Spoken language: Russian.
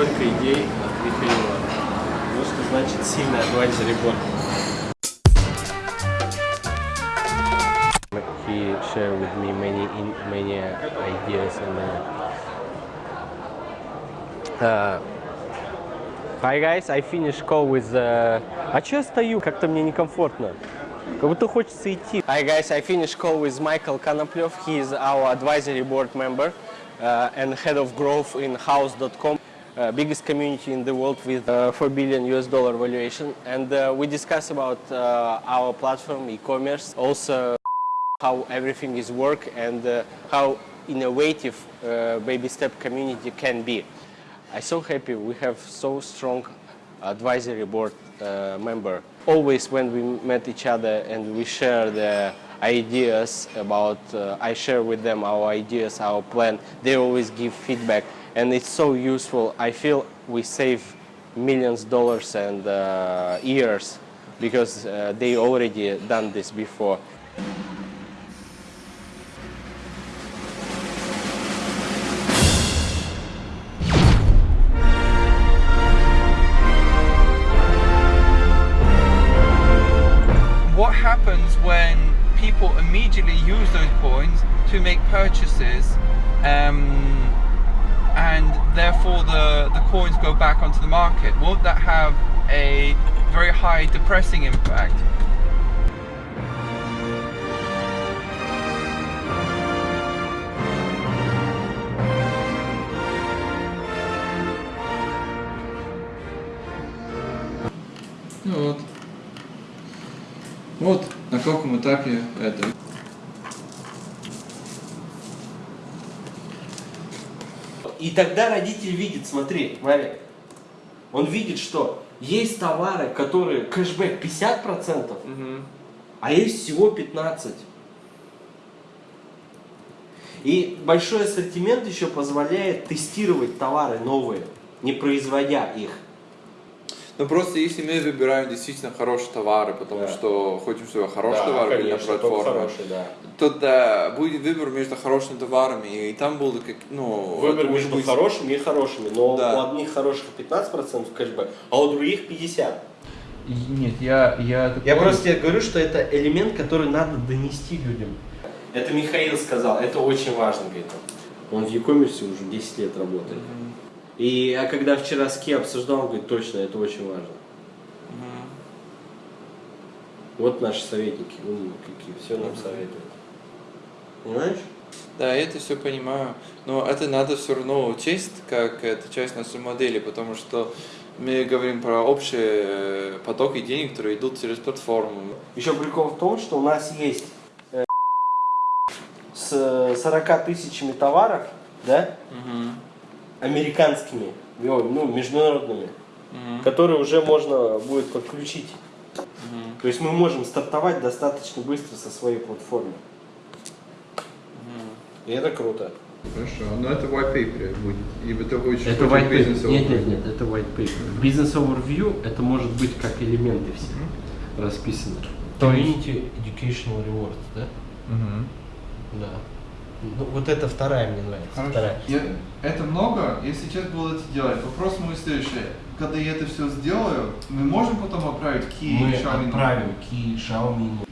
Столько идей от Михаила. Ну, что значит сильный advisory board. He shared with me many many ideas and uh, uh, Hi guys, I finished call with... Uh... А чё я стою? Как-то мне некомфортно. Как будто хочется идти. Hi guys, I finished call with Michael Konoplев. He is our advisory board member uh, and head of growth in house.com. Uh, biggest community in the world with uh, 4 billion US dollar valuation. And uh, we discuss about uh, our platform, e-commerce, also how everything is work and uh, how innovative uh, baby step community can be. I'm so happy we have so strong advisory board member. Always when we met each other and we share the ideas about, uh, I share with them our ideas, our plan, they always give feedback and it's so useful. I feel we save millions of dollars and uh, years because uh, they already done this before. people immediately use those coins to make purchases um, and therefore the, the coins go back onto the market? Won't that have a very high depressing impact? Ну вот. Каком этапе это. И тогда родитель видит, смотри, Марик, он видит, что есть товары, которые кэшбэк 50%, а есть всего 15%. И большой ассортимент еще позволяет тестировать товары новые, не производя их. Ну просто если мы выбираем действительно хорошие товары, потому Да. что хотим, чтобы хорошие товары были на конечно, только платформе, хорошие, да. то да, будет выбор между хорошими товарами, и там будут как, ну, Выбор между быть- хорошими и хорошими, но Да. у одних хороших 15% кэшбэк, а у других 50%. Нет, я, я Я просто тебе говорю, что это элемент, который надо донести людям. Это Михаил сказал, это очень важно, говорит он. Он в e-commerce уже 10 лет работает. И а когда вчера с Ки обсуждал, он говорит, точно, это очень важно. Вот наши советники, умные какие, все нам советуют. Понимаешь? Да, я это все понимаю, но это надо все равно учесть, как это часть нашей модели, потому что мы говорим про общие э, потоки денег, которые идут через платформу. Еще прикол в том, что у нас есть э, с 40 тысячами товаров, да, американскими, ой, ну, международными, которые уже можно будет подключить. То есть мы можем стартовать достаточно быстро со своей платформы. И это круто. Хорошо, но это white paper будет, и это будет Это white paper. Нет, нет, нет, это white paper. Business overview это может быть как элементы все расписаны. Community Educational Rewards, да? Да. Ну, вот это вторая мне нравится. Вторая. Я, это много, если сейчас буду это делать. Вопрос мой следующий. Когда я это все сделаю, мы можем потом отправить Ки мы Xiaomi? Мы отправим Ки Xiaomi.